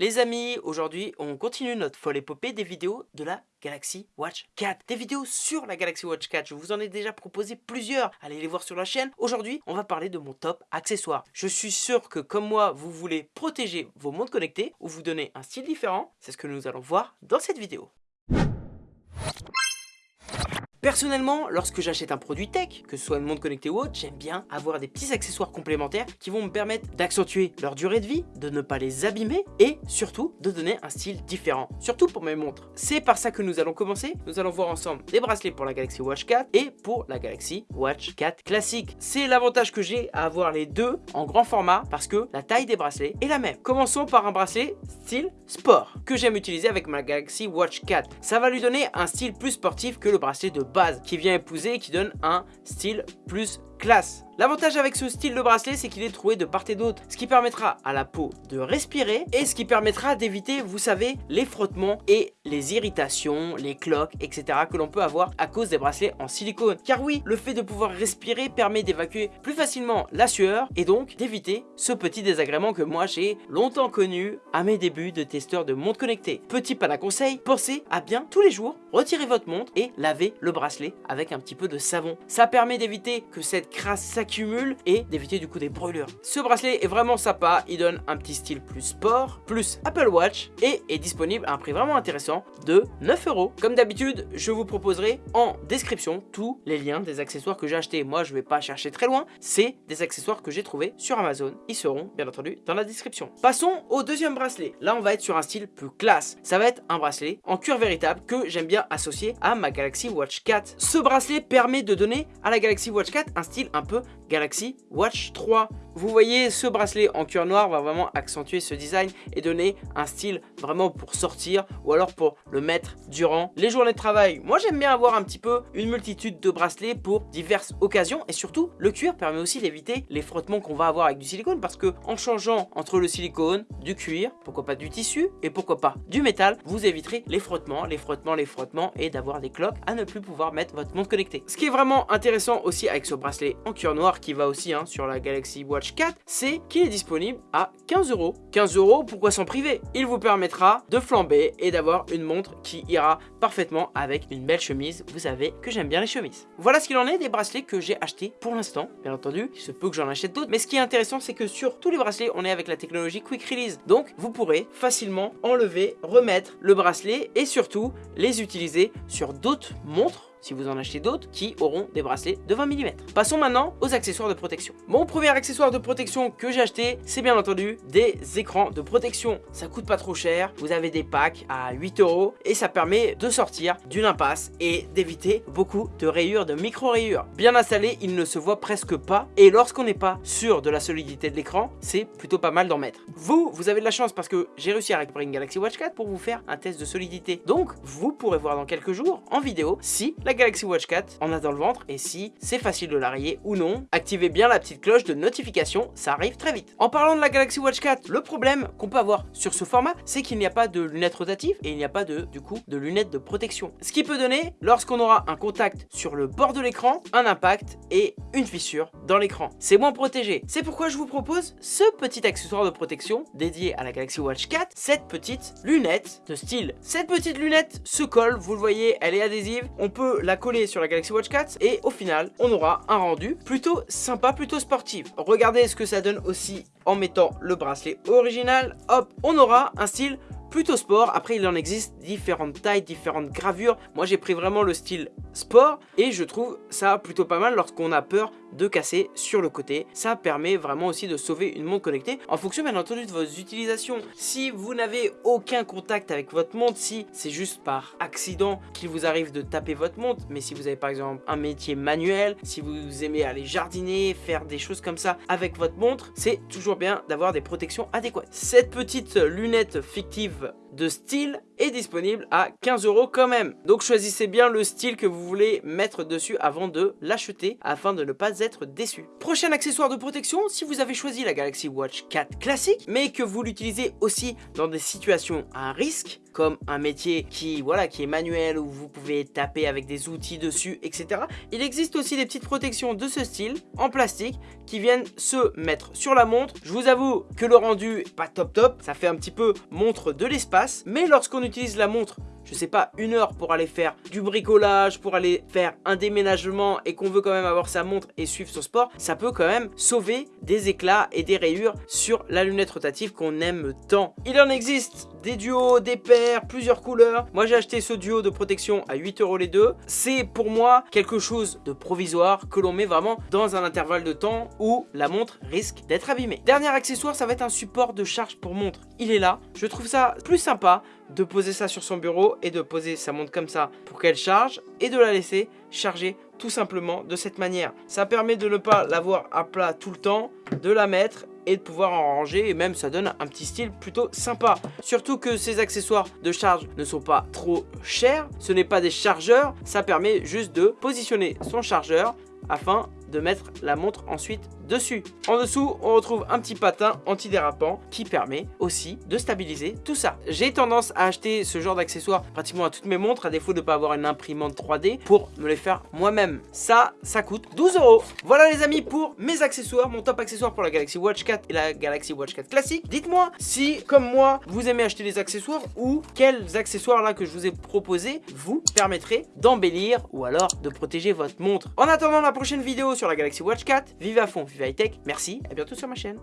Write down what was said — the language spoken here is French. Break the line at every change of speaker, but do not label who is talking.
Les amis, aujourd'hui on continue notre folle épopée des vidéos de la Galaxy Watch 4. Des vidéos sur la Galaxy Watch 4, je vous en ai déjà proposé plusieurs, allez les voir sur la chaîne. Aujourd'hui, on va parler de mon top accessoire. Je suis sûr que comme moi, vous voulez protéger vos montres connectées ou vous donner un style différent. C'est ce que nous allons voir dans cette vidéo. Personnellement, lorsque j'achète un produit tech, que ce soit une montre connectée ou autre, j'aime bien avoir des petits accessoires complémentaires qui vont me permettre d'accentuer leur durée de vie, de ne pas les abîmer et surtout de donner un style différent, surtout pour mes montres. C'est par ça que nous allons commencer. Nous allons voir ensemble des bracelets pour la Galaxy Watch 4 et pour la Galaxy Watch 4 classique. C'est l'avantage que j'ai à avoir les deux en grand format parce que la taille des bracelets est la même. Commençons par un bracelet style sport que j'aime utiliser avec ma Galaxy Watch 4. Ça va lui donner un style plus sportif que le bracelet de qui vient épouser et qui donne un style plus classe. L'avantage avec ce style de bracelet, c'est qu'il est trouvé de part et d'autre, ce qui permettra à la peau de respirer et ce qui permettra d'éviter, vous savez, les frottements et les irritations, les cloques, etc. que l'on peut avoir à cause des bracelets en silicone. Car oui, le fait de pouvoir respirer permet d'évacuer plus facilement la sueur et donc d'éviter ce petit désagrément que moi j'ai longtemps connu à mes débuts de testeur de montre connectée. Petit pan à conseil, pensez à bien tous les jours retirer votre montre et laver le bracelet avec un petit peu de savon. Ça permet d'éviter que cette crasse s'accumule et d'éviter du coup des brûlures. Ce bracelet est vraiment sympa, il donne un petit style plus sport, plus Apple Watch et est disponible à un prix vraiment intéressant de 9 euros. Comme d'habitude, je vous proposerai en description tous les liens des accessoires que j'ai achetés. Moi, je vais pas chercher très loin, c'est des accessoires que j'ai trouvés sur Amazon. Ils seront bien entendu dans la description. Passons au deuxième bracelet. Là, on va être sur un style plus classe. Ça va être un bracelet en cuir véritable que j'aime bien associer à ma Galaxy Watch 4. Ce bracelet permet de donner à la Galaxy Watch 4 un style un peu Galaxy Watch 3. Vous voyez, ce bracelet en cuir noir va vraiment accentuer ce design et donner un style vraiment pour sortir ou alors pour le mettre durant les journées de travail. Moi, j'aime bien avoir un petit peu une multitude de bracelets pour diverses occasions et surtout, le cuir permet aussi d'éviter les frottements qu'on va avoir avec du silicone parce que en changeant entre le silicone, du cuir, pourquoi pas du tissu et pourquoi pas du métal, vous éviterez les frottements, les frottements, les frottements et d'avoir des cloques à ne plus pouvoir mettre votre montre connectée. Ce qui est vraiment intéressant aussi avec ce bracelet en cuir noir qui va aussi hein, sur la Galaxy Watch 4, c'est qu'il est disponible à 15 euros. 15 euros, pourquoi s'en priver? Il vous permettra de flamber et d'avoir une montre qui ira parfaitement avec une belle chemise. Vous savez que j'aime bien les chemises. Voilà ce qu'il en est des bracelets que j'ai achetés pour l'instant. Bien entendu, il se peut que j'en achète d'autres. Mais ce qui est intéressant, c'est que sur tous les bracelets, on est avec la technologie Quick Release. Donc, vous pourrez facilement enlever, remettre le bracelet et surtout les utiliser sur d'autres montres si vous en achetez d'autres, qui auront des bracelets de 20 mm. Passons maintenant aux accessoires de protection. Mon premier accessoire de protection que j'ai acheté, c'est bien entendu des écrans de protection. Ça coûte pas trop cher, vous avez des packs à 8 euros et ça permet de sortir d'une impasse et d'éviter beaucoup de rayures, de micro-rayures. Bien installé, il ne se voit presque pas et lorsqu'on n'est pas sûr de la solidité de l'écran, c'est plutôt pas mal d'en mettre. Vous, vous avez de la chance parce que j'ai réussi à récupérer une Galaxy Watch 4 pour vous faire un test de solidité. Donc, vous pourrez voir dans quelques jours en vidéo si la Galaxy Watch 4 en a dans le ventre et si c'est facile de la ou non. Activez bien la petite cloche de notification, ça arrive très vite. En parlant de la Galaxy Watch 4, le problème qu'on peut avoir sur ce format, c'est qu'il n'y a pas de lunettes rotatives et il n'y a pas de, du coup, de lunettes de protection. Ce qui peut donner, lorsqu'on aura un contact sur le bord de l'écran, un impact et une fissure dans l'écran. C'est moins protégé. C'est pourquoi je vous propose ce petit accessoire de protection dédié à la Galaxy Watch 4, cette petite lunette de style. Cette petite lunette se colle, vous le voyez, elle est adhésive. On peut la coller sur la Galaxy Watch 4 et au final on aura un rendu plutôt sympa, plutôt sportif. Regardez ce que ça donne aussi en mettant le bracelet original. Hop, on aura un style plutôt sport. Après, il en existe différentes tailles, différentes gravures. Moi, j'ai pris vraiment le style sport et je trouve ça plutôt pas mal lorsqu'on a peur de casser sur le côté. Ça permet vraiment aussi de sauver une montre connectée en fonction bien entendu de vos utilisations. Si vous n'avez aucun contact avec votre montre, si c'est juste par accident qu'il vous arrive de taper votre montre, mais si vous avez par exemple un métier manuel, si vous aimez aller jardiner, faire des choses comme ça avec votre montre, c'est toujours bien d'avoir des protections adéquates. Cette petite lunette fictive de style est disponible à 15 euros quand même. Donc choisissez bien le style que vous voulez mettre dessus avant de l'acheter afin de ne pas déçu. Prochain accessoire de protection, si vous avez choisi la Galaxy Watch 4 classique mais que vous l'utilisez aussi dans des situations à risque, comme un métier qui, voilà, qui est manuel, où vous pouvez taper avec des outils dessus, etc. Il existe aussi des petites protections de ce style, en plastique, qui viennent se mettre sur la montre. Je vous avoue que le rendu pas top top, ça fait un petit peu montre de l'espace, mais lorsqu'on utilise la montre je sais pas, une heure pour aller faire du bricolage, pour aller faire un déménagement et qu'on veut quand même avoir sa montre et suivre son sport, ça peut quand même sauver des éclats et des rayures sur la lunette rotative qu'on aime tant. Il en existe des duos, des paires, plusieurs couleurs. Moi j'ai acheté ce duo de protection à 8 euros les deux. C'est pour moi quelque chose de provisoire que l'on met vraiment dans un intervalle de temps où la montre risque d'être abîmée. Dernier accessoire, ça va être un support de charge pour montre. Il est là. Je trouve ça plus sympa de poser ça sur son bureau et de poser sa montre comme ça pour qu'elle charge et de la laisser charger tout simplement de cette manière. Ça permet de ne pas l'avoir à plat tout le temps, de la mettre et de pouvoir en ranger et même ça donne un petit style plutôt sympa. Surtout que ces accessoires de charge ne sont pas trop chers, ce n'est pas des chargeurs, ça permet juste de positionner son chargeur afin de mettre la montre ensuite dessus. En dessous, on retrouve un petit patin antidérapant qui permet aussi de stabiliser tout ça. J'ai tendance à acheter ce genre d'accessoires pratiquement à toutes mes montres, à défaut de ne pas avoir une imprimante 3D, pour me les faire moi-même. Ça, ça coûte 12 euros. Voilà les amis pour mes accessoires, mon top accessoire pour la Galaxy Watch 4 et la Galaxy Watch 4 classique. Dites-moi si, comme moi, vous aimez acheter des accessoires ou quels accessoires là que je vous ai proposés vous permettraient d'embellir ou alors de protéger votre montre. En attendant la prochaine vidéo sur la Galaxy Watch 4, vive à fond, vive merci, à bientôt sur ma chaîne.